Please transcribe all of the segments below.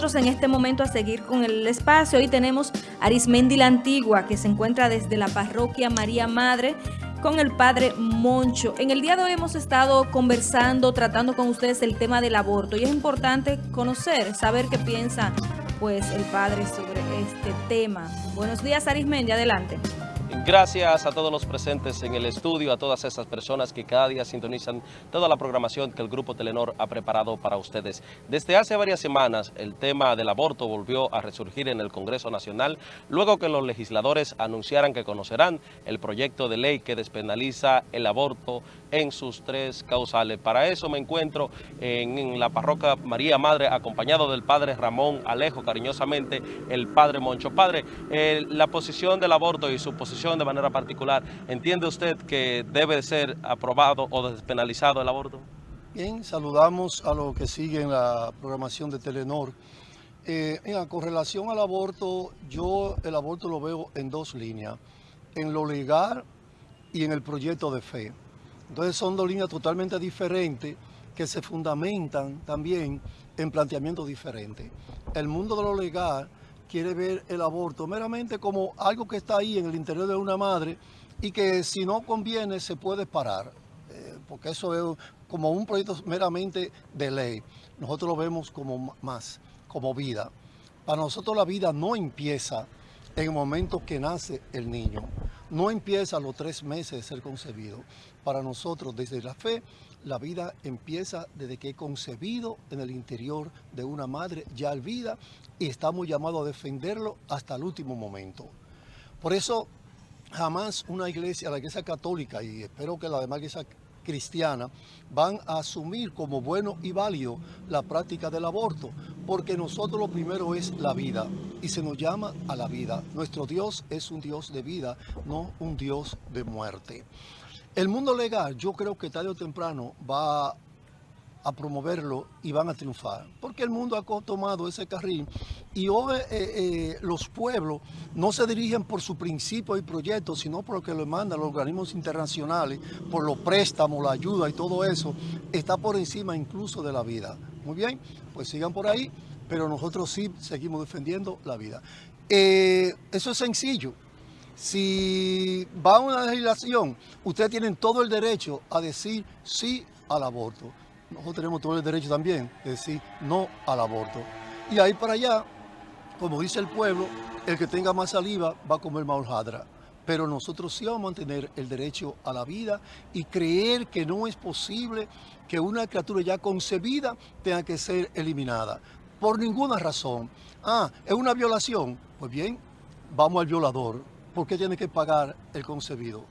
en este momento a seguir con el espacio. Hoy tenemos Arismendi la Antigua, que se encuentra desde la parroquia María Madre con el padre Moncho. En el día de hoy hemos estado conversando, tratando con ustedes el tema del aborto y es importante conocer, saber qué piensa pues el padre sobre este tema. Buenos días Arismendi, adelante. Gracias a todos los presentes en el estudio, a todas esas personas que cada día sintonizan toda la programación que el Grupo Telenor ha preparado para ustedes. Desde hace varias semanas, el tema del aborto volvió a resurgir en el Congreso Nacional, luego que los legisladores anunciaran que conocerán el proyecto de ley que despenaliza el aborto en sus tres causales. Para eso me encuentro en, la parroquia María Madre, acompañado del padre Ramón Alejo, cariñosamente el padre Moncho. Padre, eh, la posición del aborto y su posición de manera particular, ¿entiende usted que debe ser aprobado o despenalizado el aborto? Bien, saludamos a los que siguen la programación de Telenor. Eh, con relación al aborto, yo el aborto lo veo en dos líneas, en lo legal y en el proyecto de fe. Entonces son dos líneas totalmente diferentes que se fundamentan también en planteamientos diferentes. El mundo de lo legal quiere ver el aborto meramente como algo que está ahí en el interior de una madre y que si no conviene se puede parar, eh, porque eso es como un proyecto meramente de ley. Nosotros lo vemos como más, como vida. Para nosotros la vida no empieza en el momento que nace el niño, no empieza a los tres meses de ser concebido. Para nosotros, desde la fe, la vida empieza desde que he concebido en el interior de una madre ya al vida y estamos llamados a defenderlo hasta el último momento. Por eso jamás una iglesia, la iglesia católica y espero que la demás iglesia cristiana van a asumir como bueno y válido la práctica del aborto, porque nosotros lo primero es la vida y se nos llama a la vida. Nuestro Dios es un Dios de vida, no un Dios de muerte. El mundo legal yo creo que tarde o temprano va a promoverlo y van a triunfar. Porque el mundo ha tomado ese carril y hoy eh, eh, los pueblos no se dirigen por su principio y proyecto, sino por lo que lo mandan los organismos internacionales, por los préstamos, la ayuda y todo eso, está por encima incluso de la vida. Muy bien, pues sigan por ahí, pero nosotros sí seguimos defendiendo la vida. Eh, eso es sencillo. Si va a una legislación, ustedes tienen todo el derecho a decir sí al aborto. Nosotros tenemos todo el derecho también de decir no al aborto. Y ahí para allá, como dice el pueblo, el que tenga más saliva va a comer más. Pero nosotros sí vamos a mantener el derecho a la vida y creer que no es posible que una criatura ya concebida tenga que ser eliminada. Por ninguna razón. Ah, es una violación. Pues bien, vamos al violador ¿por qué tiene que pagar el concebido?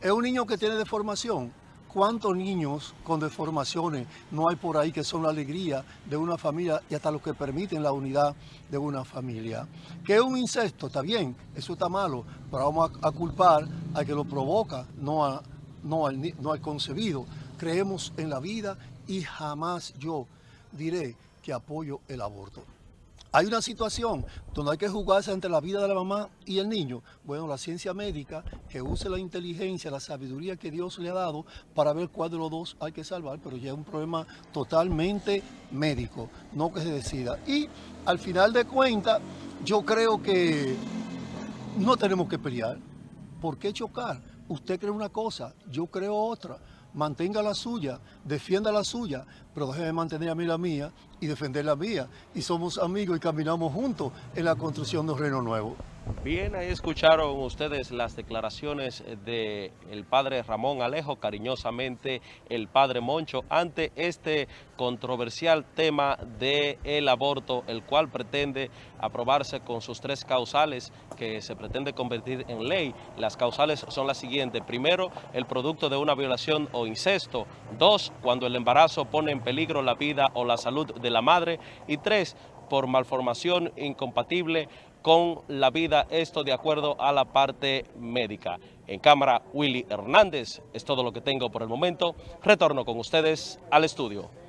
Es un niño que tiene deformación. ¿Cuántos niños con deformaciones no hay por ahí que son la alegría de una familia y hasta los que permiten la unidad de una familia? ¿Qué es un incesto? Está bien, eso está malo, pero vamos a, culpar al que lo provoca, no, no, no al concebido. Creemos en la vida y jamás yo diré que apoyo el aborto. Hay una situación donde hay que jugarse entre la vida de la mamá y el niño. Bueno, la ciencia médica que use la inteligencia, la sabiduría que Dios le ha dado para ver cuál de los dos hay que salvar, pero ya es un problema totalmente médico, no que se decida. Y al final de cuentas, yo creo que no tenemos que pelear. ¿Por qué chocar? Usted cree una cosa, yo creo otra mantenga la suya, defienda la suya, pero déjeme mantener a mí la mía y defender la mía. Y somos amigos y caminamos juntos en la construcción de un reino nuevo. Bien, ahí escucharon ustedes las declaraciones del el padre Ramón Alejo, cariñosamente el padre Moncho, ante este controversial tema del aborto, el cual pretende aprobarse con sus tres causales que se pretende convertir en ley. Las causales son las siguientes. Primero, el producto de una violación o incesto. Dos, cuando el embarazo pone en peligro la vida o la salud de la madre. Y tres, por malformación incompatible con la vida, esto de acuerdo a la parte médica. En cámara, Willy Hernández, es todo lo que tengo por el momento. Retorno con ustedes al estudio.